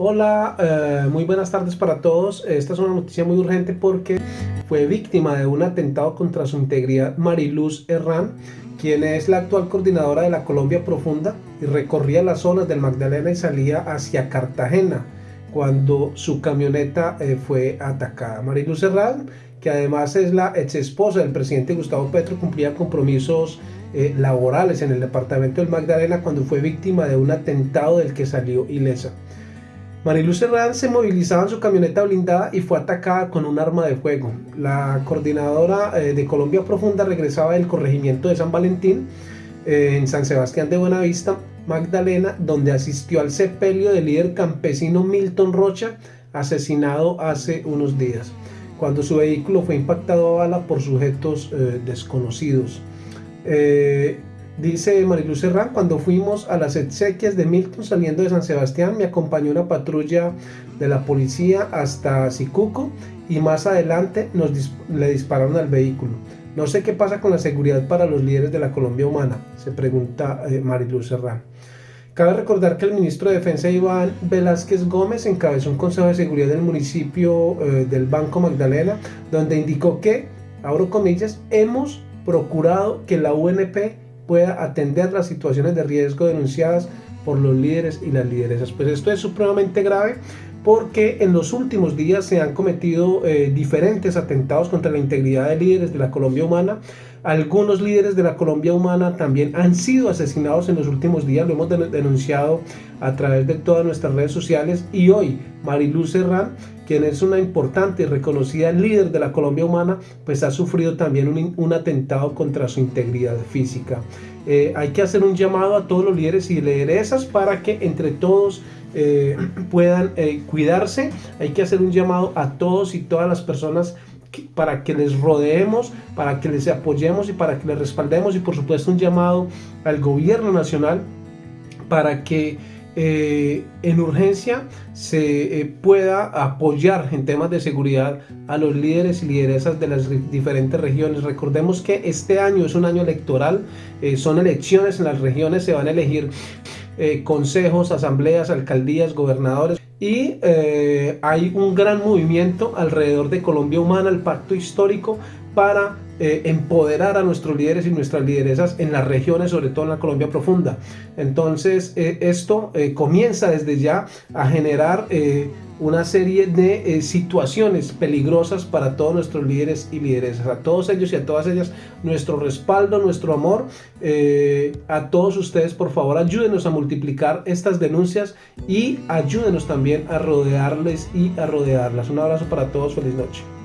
Hola, eh, muy buenas tardes para todos. Esta es una noticia muy urgente porque fue víctima de un atentado contra su integridad Mariluz Herrán, quien es la actual coordinadora de la Colombia Profunda y recorría las zonas del Magdalena y salía hacia Cartagena cuando su camioneta eh, fue atacada. Mariluz Herrán, que además es la ex esposa del presidente Gustavo Petro, cumplía compromisos eh, laborales en el departamento del Magdalena cuando fue víctima de un atentado del que salió ilesa. Mariluz Herrán se movilizaba en su camioneta blindada y fue atacada con un arma de fuego. La coordinadora eh, de Colombia Profunda regresaba del corregimiento de San Valentín eh, en San Sebastián de Buenavista, Magdalena, donde asistió al sepelio del líder campesino Milton Rocha, asesinado hace unos días, cuando su vehículo fue impactado a bala por sujetos eh, desconocidos. Dice Mariluz Serrán, cuando fuimos a las exequias de Milton saliendo de San Sebastián, me acompañó una patrulla de la policía hasta Sicuco y más adelante nos le dispararon al vehículo. No sé qué pasa con la seguridad para los líderes de la Colombia Humana, se pregunta eh, Mariluz Serrán. Cabe recordar que el ministro de Defensa Iván Velázquez Gómez encabezó un consejo de seguridad del municipio eh, del Banco Magdalena, donde indicó que, abro comillas, hemos procurado que la UNP pueda atender las situaciones de riesgo denunciadas por los líderes y las lideresas. Pues esto es supremamente grave porque en los últimos días se han cometido eh, diferentes atentados contra la integridad de líderes de la Colombia Humana. Algunos líderes de la Colombia Humana también han sido asesinados en los últimos días, lo hemos denunciado a través de todas nuestras redes sociales y hoy Mariluz Serrán, quien es una importante y reconocida líder de la Colombia Humana, pues ha sufrido también un, atentado contra su integridad física. Eh, hay que hacer un llamado a todos los líderes y lideresas para que entre todos eh, puedan eh, cuidarse. Hay que hacer un llamado a todos y todas las personas para que les rodeemos, para que les apoyemos y para que les respaldemos y por supuesto un llamado al gobierno nacional para que eh, en urgencia se pueda apoyar en temas de seguridad a los líderes y lideresas de las diferentes regiones. Recordemos que este año es un año electoral, son elecciones en las regiones, se van a elegir eh, consejos, asambleas, alcaldías, gobernadores. Y eh, hay un gran movimiento alrededor de Colombia Humana, el pacto histórico para eh, empoderar a nuestros líderes y nuestras lideresas en las regiones, sobre todo en la Colombia profunda. Entonces esto comienza desde ya a generar una serie de eh, situaciones peligrosas para todos nuestros líderes y lideresas. A todos ellos y a todas ellas, nuestro respaldo, nuestro amor. Eh, a todos ustedes, por favor, ayúdenos a multiplicar estas denuncias y ayúdenos también a rodearles y a rodearlas. Un abrazo para todos, feliz noche.